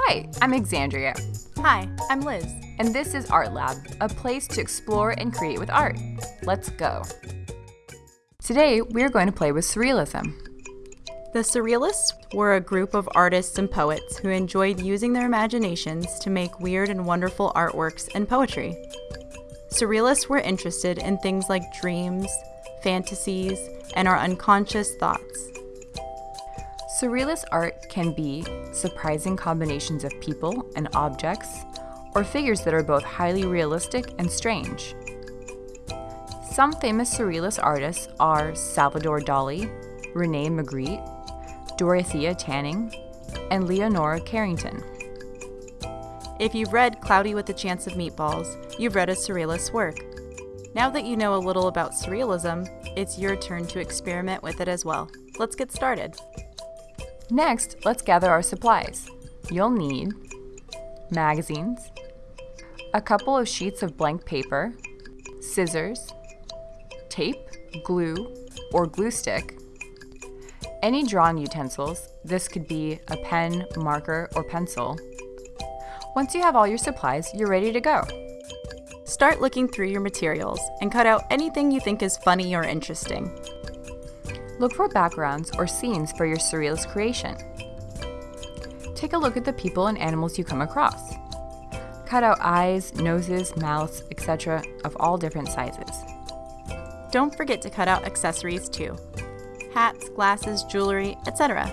Hi, I'm Exandria, Hi, I'm Liz. and this is Art Lab, a place to explore and create with art. Let's go. Today, we're going to play with surrealism. The Surrealists were a group of artists and poets who enjoyed using their imaginations to make weird and wonderful artworks and poetry. Surrealists were interested in things like dreams, fantasies, and our unconscious thoughts. Surrealist art can be surprising combinations of people and objects, or figures that are both highly realistic and strange. Some famous surrealist artists are Salvador Dali, Rene Magritte, Dorothea Tanning, and Leonora Carrington. If you've read Cloudy with a Chance of Meatballs, you've read a surrealist's work. Now that you know a little about surrealism, it's your turn to experiment with it as well. Let's get started. Next, let's gather our supplies. You'll need magazines, a couple of sheets of blank paper, scissors, tape, glue, or glue stick, any drawing utensils, this could be a pen, marker, or pencil. Once you have all your supplies, you're ready to go. Start looking through your materials and cut out anything you think is funny or interesting. Look for backgrounds or scenes for your surrealist creation. Take a look at the people and animals you come across. Cut out eyes, noses, mouths, etc. of all different sizes. Don't forget to cut out accessories too hats, glasses, jewelry, etc.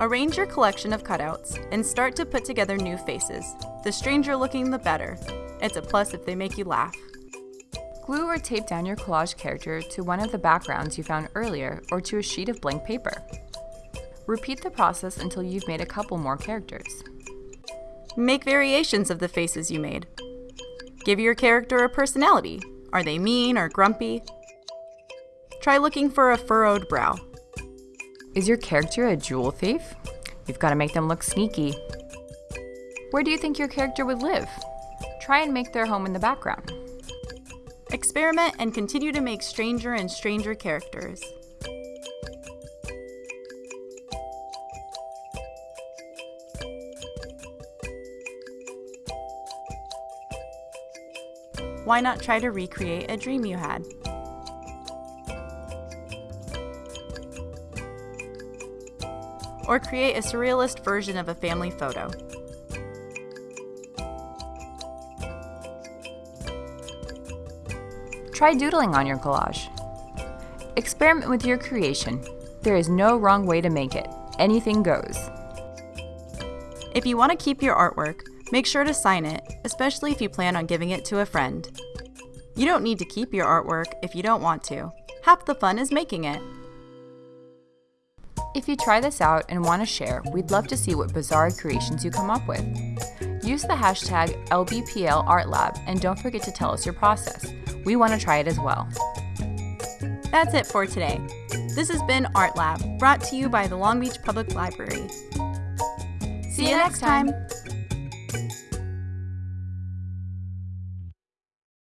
Arrange your collection of cutouts and start to put together new faces. The stranger looking, the better. It's a plus if they make you laugh. Glue or tape down your collage character to one of the backgrounds you found earlier or to a sheet of blank paper. Repeat the process until you've made a couple more characters. Make variations of the faces you made. Give your character a personality. Are they mean or grumpy? Try looking for a furrowed brow. Is your character a jewel thief? You've got to make them look sneaky. Where do you think your character would live? Try and make their home in the background. Experiment and continue to make stranger and stranger characters. Why not try to recreate a dream you had? Or create a surrealist version of a family photo. Try doodling on your collage. Experiment with your creation. There is no wrong way to make it. Anything goes. If you want to keep your artwork, make sure to sign it, especially if you plan on giving it to a friend. You don't need to keep your artwork if you don't want to. Half the fun is making it. If you try this out and want to share, we'd love to see what bizarre creations you come up with. Use the hashtag LBPLArtLab and don't forget to tell us your process. We want to try it as well. That's it for today. This has been Art Lab, brought to you by the Long Beach Public Library. See you next time.